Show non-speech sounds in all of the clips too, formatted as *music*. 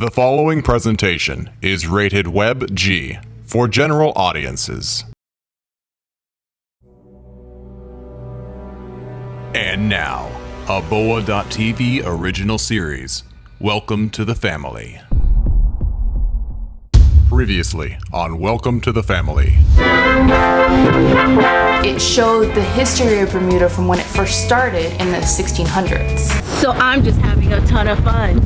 The following presentation is rated Web G for general audiences. And now, a Boa.tv original series. Welcome to the family. Previously on Welcome to the Family. It showed the history of Bermuda from when it first started in the 1600s. So I'm just having a ton of fun.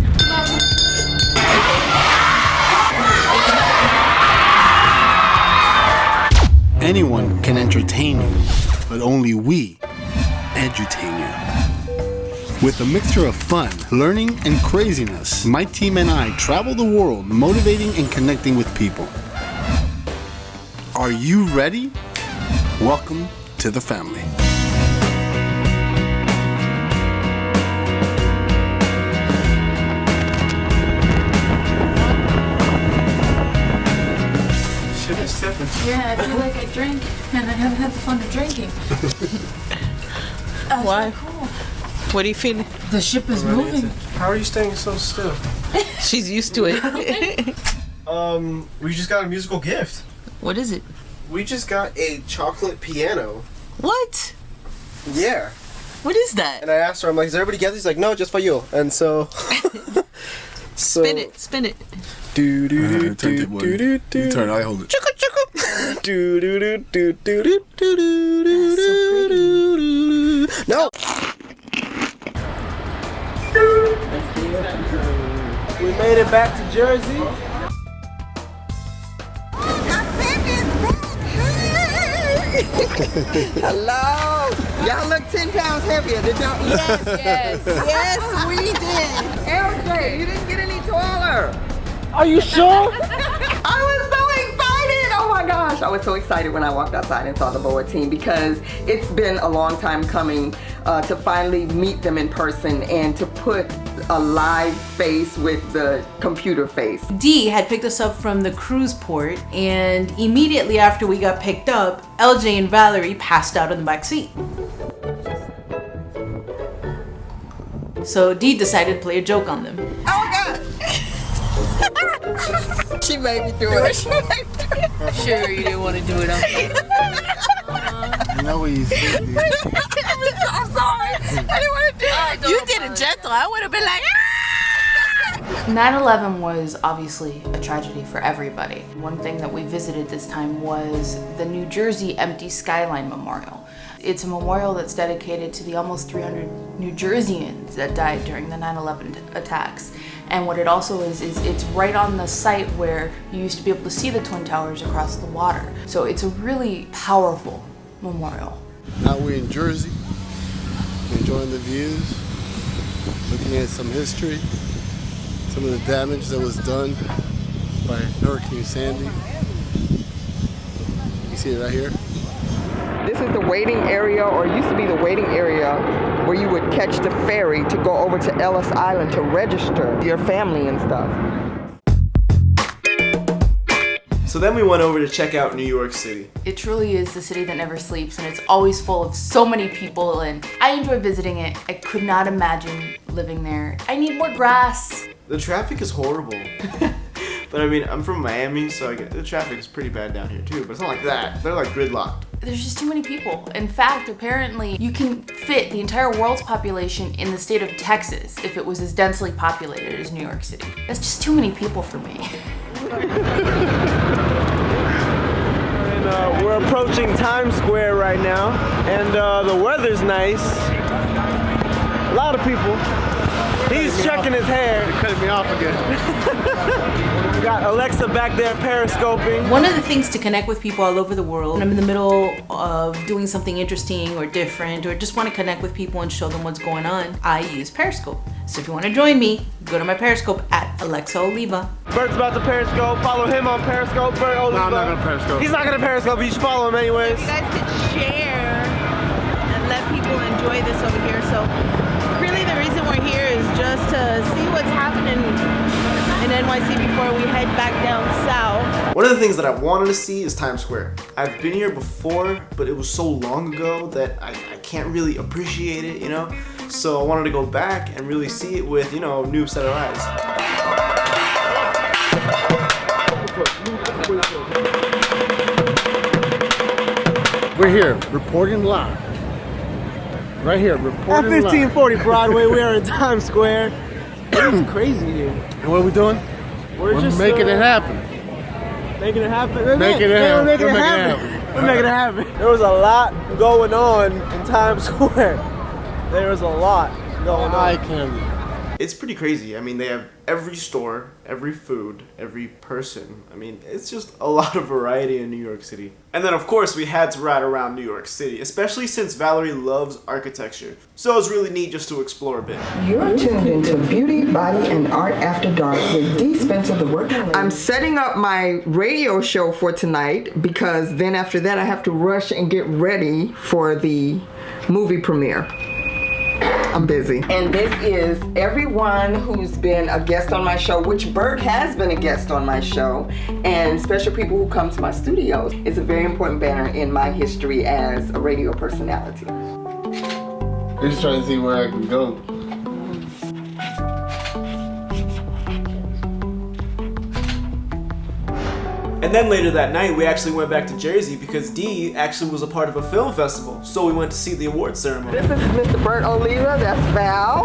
Anyone can entertain you, but only we edutain you. With a mixture of fun, learning, and craziness, my team and I travel the world motivating and connecting with people. Are you ready? Welcome to the family. Shit is tipping. Yeah, I feel like I drink and I haven't had the fun of drinking. *laughs* Why? What do you feel? The ship is moving. How are you staying so still? *laughs* She's used to it. *laughs* Um, we just got a musical gift. what is it? We just got a chocolate piano. What? Yeah. What is that? And I asked her, I'm like, is everybody get this? She's like, no, just for you. And so. so Spin it, spin it. Do do Uh, do do do do do. You turn, I hold it. *laughs* Do do do do do do do do do do. No. We made it back to Jersey. *laughs* Hello! Y'all look 10 pounds heavier. Did y'all? Yes, yes. yes, we did. LJ, you didn't get any taller. Are you sure? I was so excited. Oh my gosh. I was so excited when I walked outside and saw the BOA team because it's been a long time coming uh, to finally meet them in person and to put a live face with the computer face. Dee had picked us up from the cruise port, and immediately after we got picked up, LJ and Valerie passed out in the back seat. So Dee decided to play a joke on them. Oh *laughs* my god. she made me do it. Sure, you didn't want to do it on You know what you think, dude. *laughs* I'm sorry. I didn't want to do it. You did it gentle. I would have been like, ah! 9-11 was obviously a tragedy for everybody. One thing that we visited this time was the New Jersey Empty Skyline Memorial. It's a memorial that's dedicated to the almost 300 New Jerseyans that died during the 9-11 attacks. And what it also is, is it's right on the site where you used to be able to see the Twin Towers across the water. So it's a really powerful memorial. Now we're in Jersey, enjoying the views, looking at some history, some of the damage that was done by Hurricane Sandy. You see it right here? This is the waiting area, or used to be the waiting area, where you would catch the ferry to go over to Ellis Island to register your family and stuff. So then we went over to check out New York City. It truly is the city that never sleeps and it's always full of so many people and I enjoy visiting it. I could not imagine living there. I need more grass. The traffic is horrible. *laughs* but I mean, I'm from Miami, so I get the traffic is pretty bad down here too. But it's not like that. They're like gridlocked. There's just too many people. In fact, apparently you can fit the entire world's population in the state of Texas if it was as densely populated as New York City. That's just too many people for me. And uh, we're approaching Times Square right now, and uh, the weather's nice. A lot of people. He's checking his hair. Cutting me off again. *laughs* We got Alexa back there periscoping. One of the things to connect with people all over the world, when I'm in the middle of doing something interesting or different, or just want to connect with people and show them what's going on, I use Periscope. So if you want to join me, go to my Periscope at Alexa Oliva. Bert's about to periscope. Follow him on periscope. Bert Oliva. No, I'm not gonna periscope. He's not gonna periscope, but you should follow him anyways. you guys could share and let people enjoy this over here. So just to see what's happening in NYC before we head back down south. One of the things that I wanted to see is Times Square. I've been here before, but it was so long ago that I, I can't really appreciate it, you know? So I wanted to go back and really see it with, you know, new set of eyes. We're here, reporting live Right here, At reporting live. 1540 Broadway, we are in Times Square. It's crazy here. And what are we doing? We're, We're just making uh, it happen. Making it happen. Making it happen. Making We're it making it happen. happen. We're making it happen. There was a lot going on in Times Square. There was a lot going on. Eye on. candy. It's pretty crazy. I mean, they have every store, every food, every person. I mean, it's just a lot of variety in New York City. And then, of course, we had to ride around New York City, especially since Valerie loves architecture. So it was really neat just to explore a bit. You're tuned into Beauty, Body, and Art After Dark with Dee Spencer, the working lady. I'm setting up my radio show for tonight because then after that I have to rush and get ready for the movie premiere. I'm busy. And this is everyone who's been a guest on my show, which Bert has been a guest on my show, and special people who come to my studios. It's a very important banner in my history as a radio personality. I'm just trying to see where I can go. And then later that night, we actually went back to Jersey because Dee actually was a part of a film festival. So we went to see the award ceremony. This is Mr. Bert Oliva, that's Val.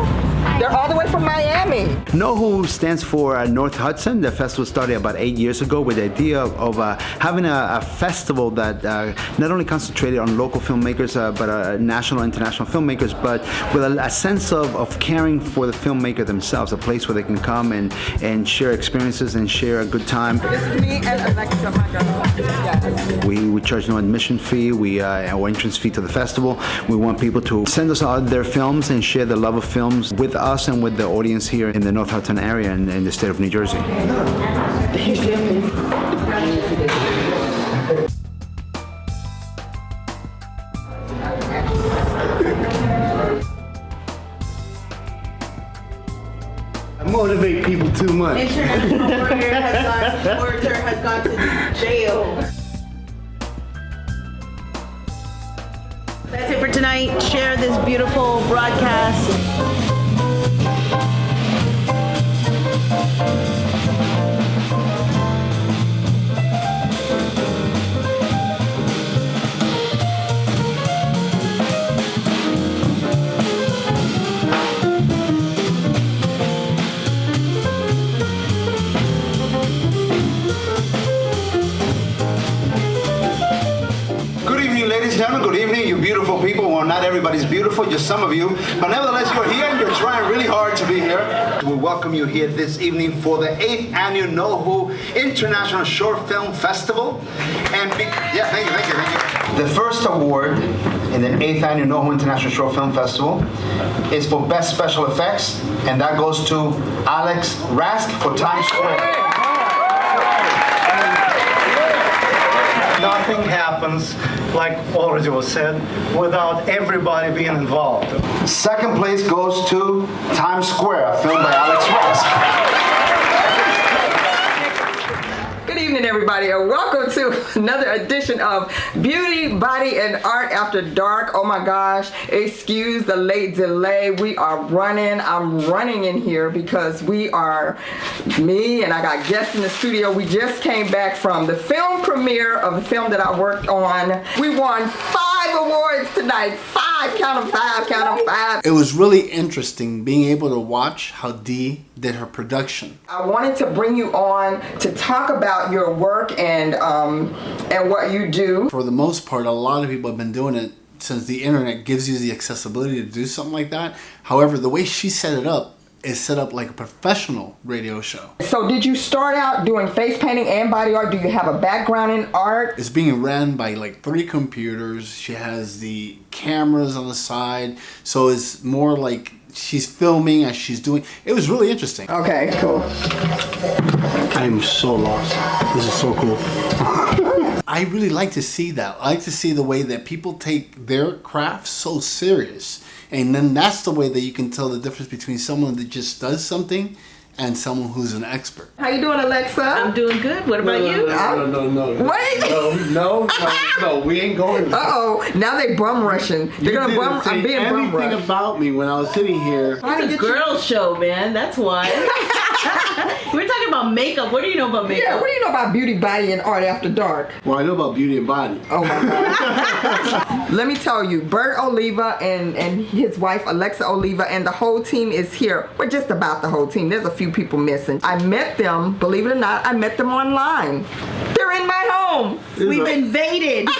They're all the way from Miami. NOHO stands for uh, North Hudson. The festival started about eight years ago with the idea of, of uh, having a, a festival that uh, not only concentrated on local filmmakers, uh, but uh, national and international filmmakers, but with a, a sense of, of caring for the filmmaker themselves, a place where they can come and, and share experiences and share a good time. This me and Alexa, my. Yes. We, we charge no admission fee, we uh, our entrance fee to the festival. We want people to send us out their films and share the love of films with us and with the audience here in the North Hudson area and in the state of New Jersey. I motivate people too much. International warrior has gone, orator has gone to jail. That's it for tonight. Share this beautiful broadcast. Beautiful, just some of you. But nevertheless, you're here and you're trying really hard to be here. We welcome you here this evening for the 8th annual NOHO International Short Film Festival. And be- yeah, thank you, thank you, thank you. The first award in the 8th annual NOHO International Short Film Festival is for Best Special Effects, and that goes to Alex Rask for Times Square. Nothing happens, like already was said, without everybody being involved. Second place goes to Times Square, filmed by Alex Rask. Good evening, everybody, and welcome to *laughs* another edition of Beauty, Body, and Art After Dark. Oh my gosh, excuse the late delay. We are running. I'm running in here because we are me and I got guests in the studio. We just came back from the film premiere of the film that I worked on. We won five awards tonight. Five, count them five, count them five. It was really interesting being able to watch how Dee did her production. I wanted to bring you on to talk about your work and um, and what you do. For the most part, a lot of people have been doing it since the internet gives you the accessibility to do something like that. However, the way she set it up is set up like a professional radio show. So did you start out doing face painting and body art? Do you have a background in art? It's being ran by like three computers. She has the cameras on the side, so it's more like she's filming as she's doing. It was really interesting. Okay, cool. I'm so lost. This is so cool. *laughs* I really like to see that. I like to see the way that people take their craft so serious. And then that's the way that you can tell the difference between someone that just does something and someone who's an expert. How you doing, Alexa? I'm doing good. What about you? No, no, no, no. Wait. No, no, no, *laughs* no, we ain't going there. Uh oh, now they bum rushing. They're You gonna didn't bum. say I'm being bum anything rushed. about me when I was sitting here. It's a girl show, man. That's why. *laughs* *laughs* We're talking about about makeup. What do you know about makeup? Yeah, what do you know about beauty, body, and art after dark? Well, I know about beauty and body. Oh my God. *laughs* Let me tell you, Bert Oliva and, and his wife Alexa Oliva and the whole team is here. We're just about the whole team. There's a few people missing. I met them, believe it or not, I met them online. They're in my home. We've invaded. *laughs*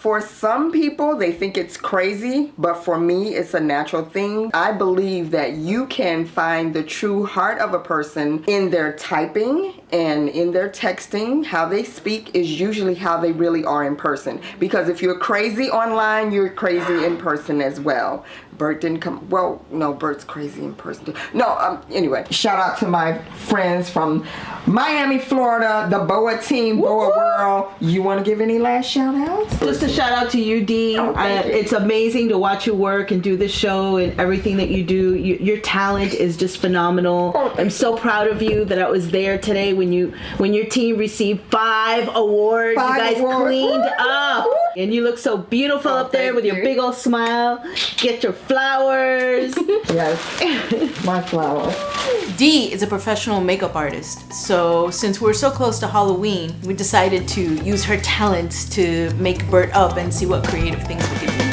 For some people, they think it's crazy, but for me, it's a natural thing. I believe that you can find the true heart of a person in their typing and in their texting. How they speak is usually how they really are in person. Because if you're crazy online, you're crazy in person as well. Bert didn't come. Well, no, Bert's crazy in person. No, um, anyway, shout out to my friends from Miami, Florida, the BOA team, BOA World. You want to give any last shout outs? Just a shout out to you, Dee. Oh, thank I- you. it's amazing to watch you work and do the show and everything that you do. You, your talent is just phenomenal. Oh, I'm so proud of you that I was there today when you when your team received five awards. Five you guys awards. cleaned Woo! up, and you look so beautiful Oh, up there thank with your you. big old smile. Get your flowers. *laughs* Yes, my flower. Dee is a professional makeup artist, so since we're so close to Halloween, we decided to use her talents to make Bert up and see what creative things we could do.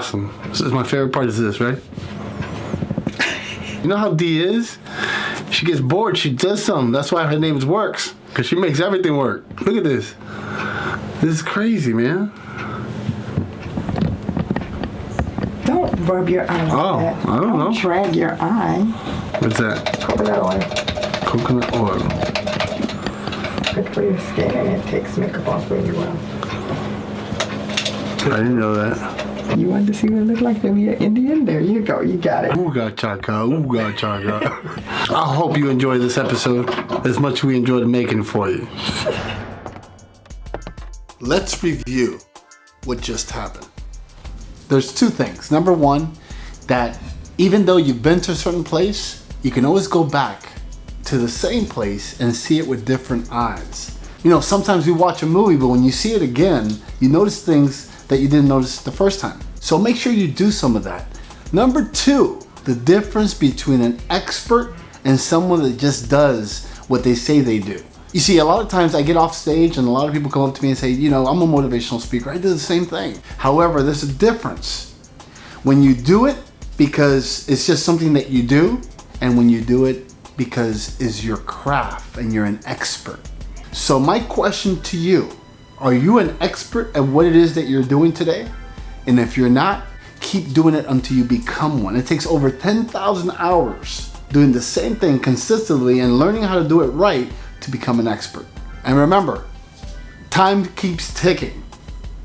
Awesome. This is my favorite part is this, right? You know how Dee is? She gets bored, she does something. That's why her name is Works. Because she makes everything work. Look at this. This is crazy, man. Don't rub your eyes. Oh, like that. I don't know. Drag your eye. What's that? Coconut oil. Coconut oil. Good for your skin and it takes makeup off really well. I didn't know that. You wanted to see what it looked like to be an Indian? There you go. You got it. Ooga chaka, ooga chaka. I hope you enjoy this episode as much as we enjoyed making for you. Let's review what just happened. There's two things. Number one, that even though you've been to a certain place, you can always go back to the same place and see it with different eyes. You know, sometimes we watch a movie, but when you see it again, you notice things that you didn't notice the first time. So make sure you do some of that. Number two, the difference between an expert and someone that just does what they say they do. You see, a lot of times I get off stage and a lot of people come up to me and say, you know, I'm a motivational speaker. I do the same thing. However, there's a difference when you do it because it's just something that you do and when you do it because it's your craft and you're an expert. So my question to you, are you an expert at what it is that you're doing today? And if you're not, keep doing it until you become one. It takes over 10,000 hours doing the same thing consistently and learning how to do it right to become an expert. And remember, time keeps ticking.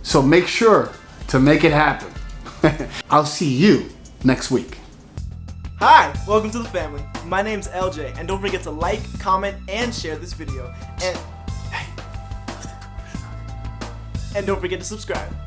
So make sure to make it happen. *laughs* I'll see you next week. Hi, welcome to the family. My name's LJ, and don't forget to like, comment, and share this video. And and don't forget to subscribe.